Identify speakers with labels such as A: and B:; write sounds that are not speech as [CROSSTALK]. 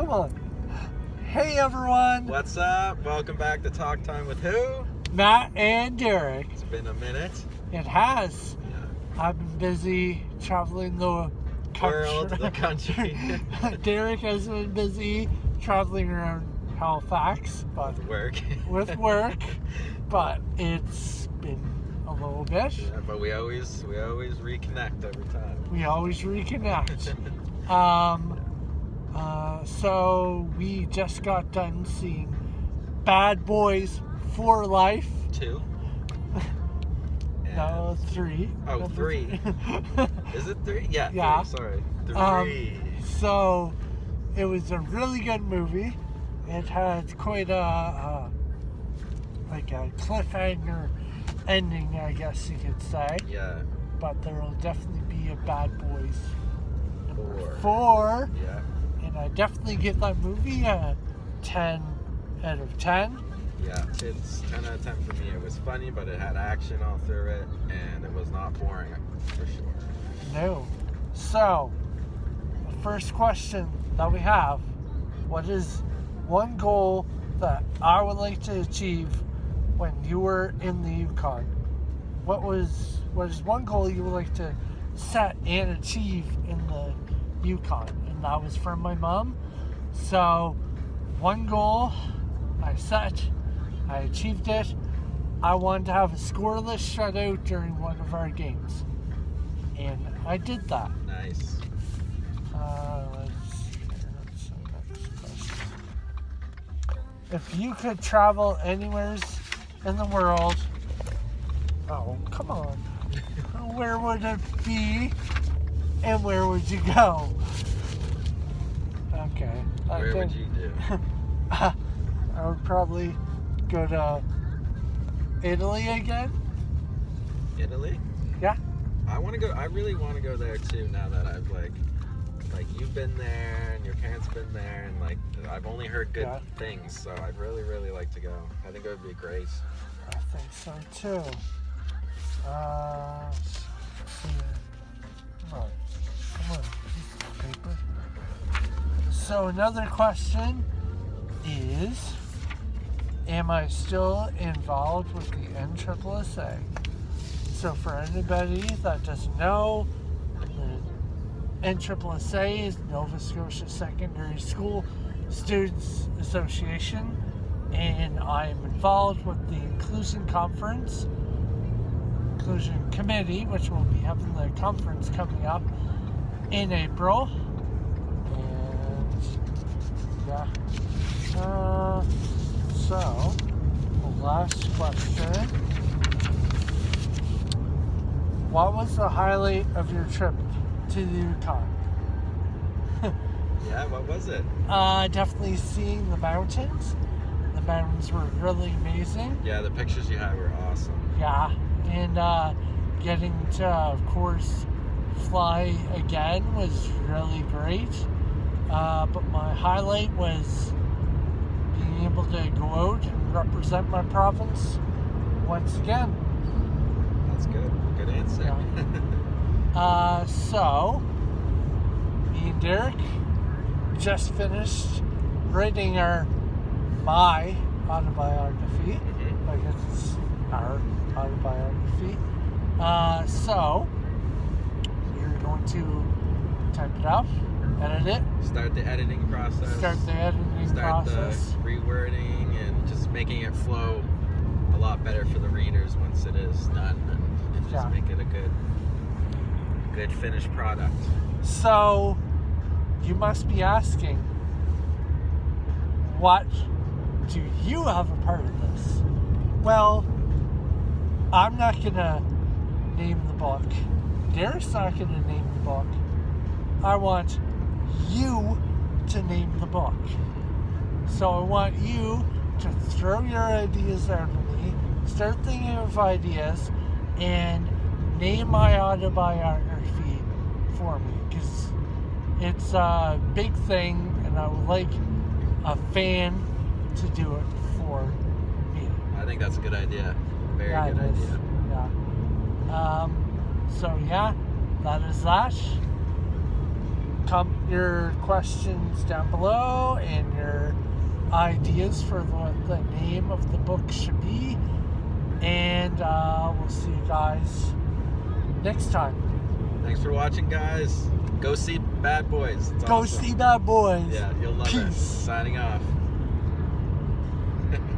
A: Come on. Hey everyone,
B: What's up? Welcome back to Talk Time with Who?
A: Matt and Derek.
B: It's been a minute.
A: It has.
B: Yeah.
A: I've been busy traveling the
B: World,
A: country.
B: the country. [LAUGHS]
A: Derek has been busy traveling around Halifax, but
B: With work.
A: with work. [LAUGHS] but it's been a little bit.
B: yeah, but we always we always reconnect every time.
A: We always reconnect. [LAUGHS] Um, uh, so we just got done seeing Bad Boys for Life.
B: Two. [LAUGHS]
A: No, three.
B: Oh, three. [LAUGHS] Is it three? Yeah.
A: Yeah.
B: Three, sorry.
A: Um,
B: Three.
A: so it was a really good movie. It had quite a, a like a cliffhanger ending, I guess you could say.
B: yeah.
A: But there will definitely be a Bad Boys
B: Four.
A: four.
B: Yeah.
A: And I definitely give that movie a 10 out of 10.
B: Yeah. It's ten out of ten for me. It was funny, but it had action all through it, and it was not boring for sure.
A: No. So, the first question that we have what is one goal that I would like to achieve when you were in the Yukon? What was what is one goal you would like to set and achieve in the Yukon? And that was from my mom. So, one goal I set, I achieved it. I wanted to have a scoreless shutout during one of our games. And I did that.
B: Nice.
A: Uh, let's. Let's see, next question. If you could travel anywhere in the world, oh, come on. [LAUGHS] where would it be and where would you go? I
B: Where would you do? [LAUGHS]
A: I would probably go to Italy again.
B: Italy?
A: Yeah.
B: I want to go. I really want to go there too. Now that I've like, like you've been there and your parents been there, and like I've only heard good
A: Yeah.
B: things. So I'd really, really like to go. I think it would be great.
A: I think so too. Uh, let's see. Come on. Come on. Paper. So another question is, am I still involved with the NSSA? So for anybody that doesn't know, the NSSA is Nova Scotia Secondary School Students Association, and I am involved with the Inclusion Conference, Inclusion Committee, which will be having the conference coming up in April. Yeah. Uh, so, last question. What was the highlight of your trip to the Yukon?
B: Yeah. What was it?
A: Uh, definitely seeing the mountains. The mountains were really amazing.
B: Yeah, the pictures you had were awesome.
A: Yeah, and uh, getting to, of course, fly again was really great. Uh, but my highlight was being able to go out and represent my province once again.
B: That's good. Good answer. [LAUGHS]
A: Uh, so, me and Derek just finished writing our my autobiography.
B: mm -hmm.
A: I guess it's our autobiography. Uh, so, we're going to type it up, edit it,
B: Start the editing process.
A: start the editing
B: Start
A: process.
B: the rewording and just making it flow a lot better for the readers once it is done, and, and just
A: Yeah.
B: make it a good, good finished product.
A: So, you must be asking, what do you have a part of this? Well, I'm not gonna name the book. Derek's not gonna name the book. I want you to name the book. So I want you to throw your ideas at me, start thinking of ideas, and name my autobiography for me because it's a big thing, and I would like a fan to do it for me.
B: I think that's a good idea. Very
A: Yeah,
B: good
A: is.
B: idea.
A: Yeah. Um, so yeah, that is that. Come your questions down below and your ideas for what the name of the book should be. And uh, we'll see you guys next time.
B: Thanks for watching, guys. Go see Bad Boys. It's
A: Go
B: awesome.
A: see Bad Boys.
B: Yeah, you'll love it. Signing off.